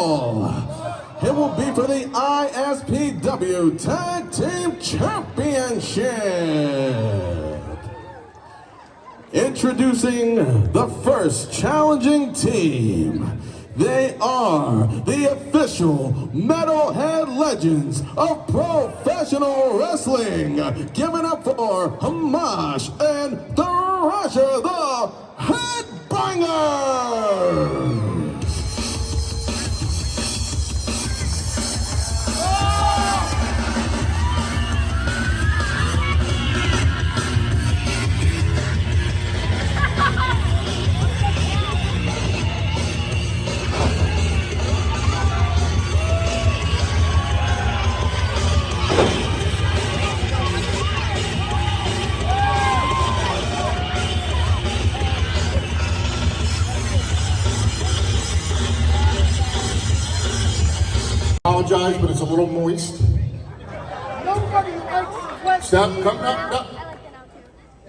It will be for the ISPW Tag Team Championship. Introducing the first challenging team. They are the official Metalhead Legends of Professional Wrestling. Giving up for Hamash and Thrasher the Headbanger. Apologize, but it's a little moist. Nobody likes wet Stop, fever. come, up, up.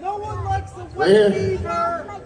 No one likes the Right wet here. fever.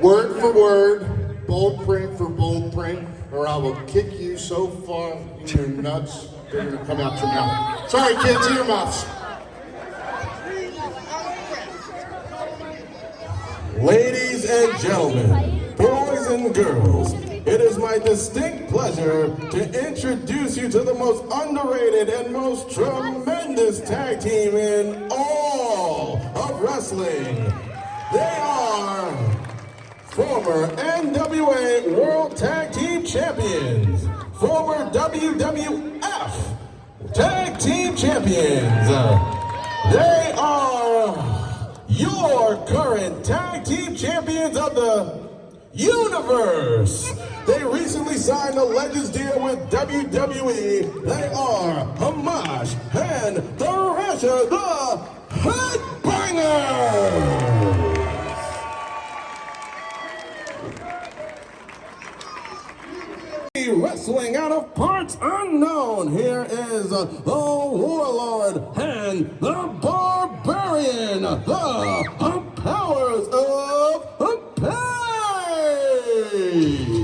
Word for word, bold print for bold print, or I will kick you so far in your nuts, they're gonna come out your mouth. Sorry, kids, ear muffs. Ladies and gentlemen, boys and girls, it is my distinct pleasure to introduce you to the most underrated and most tremendous tag team in all of wrestling. They are former NWA World Tag Team Champions, former WWF Tag Team Champions. They are your current tag team champions of the universe. They recently signed a Legends deal with WWE. They are Hamash and Thrasher the Headbanger. Wrestling out of parts unknown. Here is uh, the pain.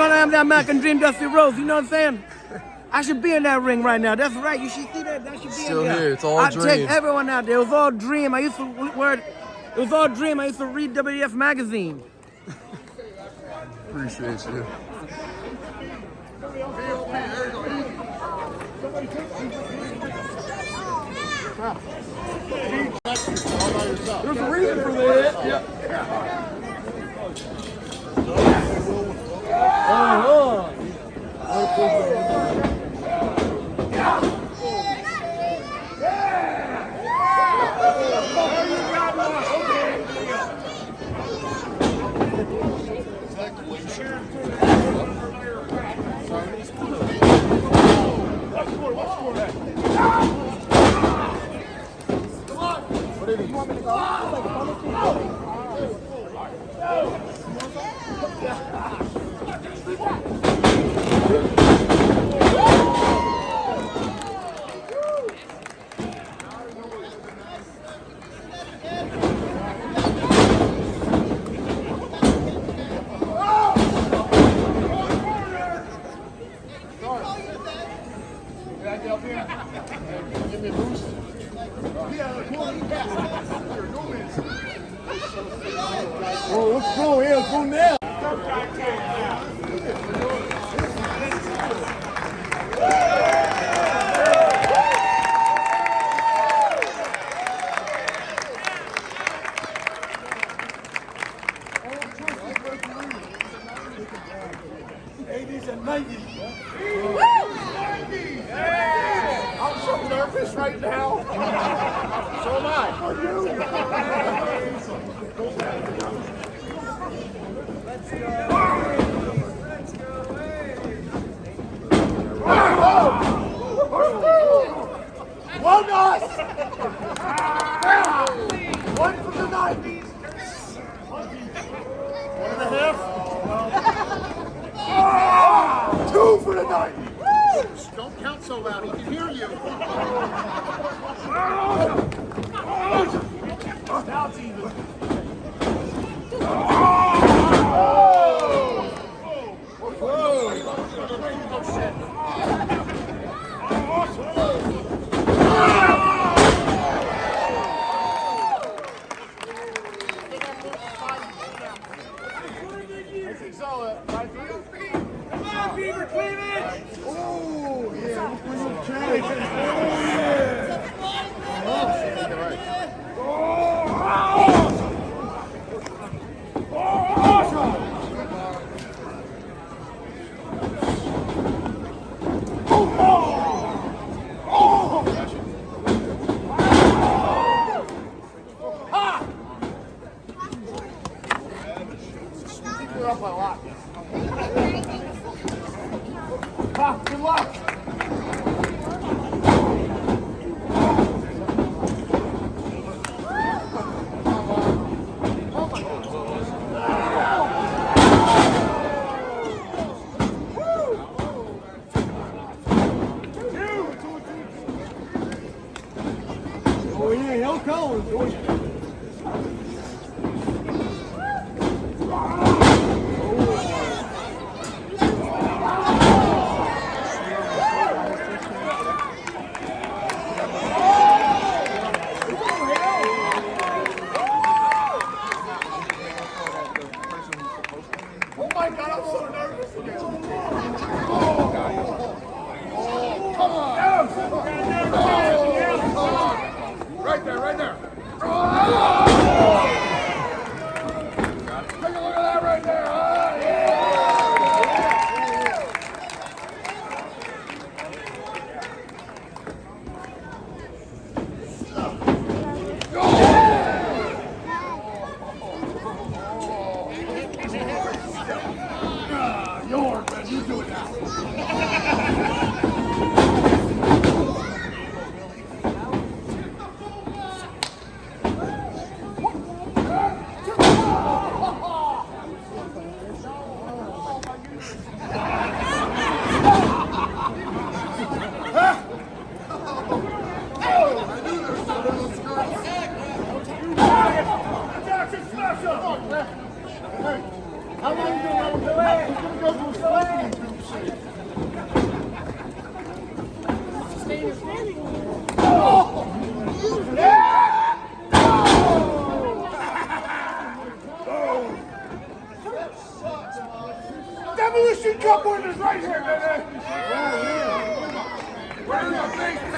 Know I'm that American Dream Dusty Rhodes. You know what I'm saying? I should be in that ring right now. That's right. You should see that. That should be Still in there. here. It's all I dream. take everyone out there. It was all dream. I used to word. It was all dream. I used to read WWF magazine. Appreciate you. There's a reason for that. Oh, One for the nineties. One and a half. Two for the nineties. Don't count so loud. He can hear you. Now it's even. I Oh, yeah. Hill Collins. Oh my god, I'm so nervous. Right there, right there. Take a look at that right there. Ah, yeah. Yours, man, you do it now. Jackson Special! How long you doing that? He's gonna go to a celebrity. Evolution Cup winners right here, baby. Where's the big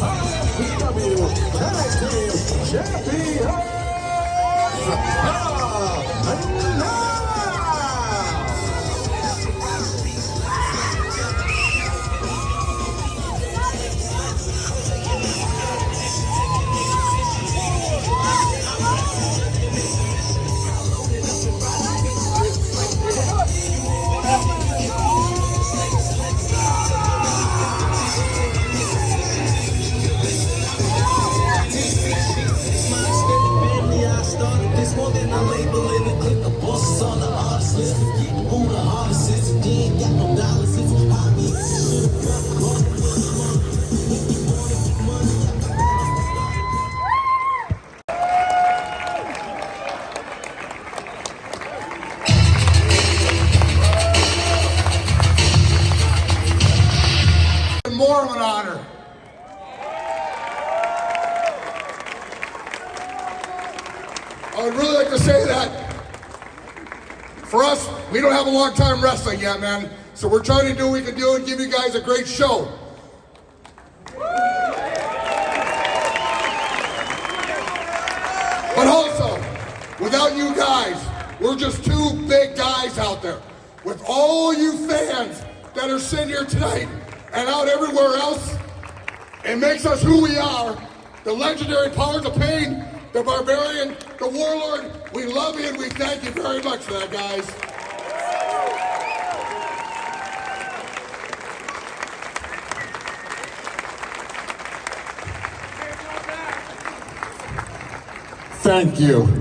RSW Tag Team Champions. I would really like to say that for us, we don't have a long time wrestling yet, man. So we're trying to do what we can do and give you guys a great show. But also, without you guys, we're just two big guys out there. With all you fans that are sitting here tonight and out everywhere else, it makes us who we are. The legendary powers of pain, the barbarian, the warlord. We love you and we thank you very much for that, guys. Thank you.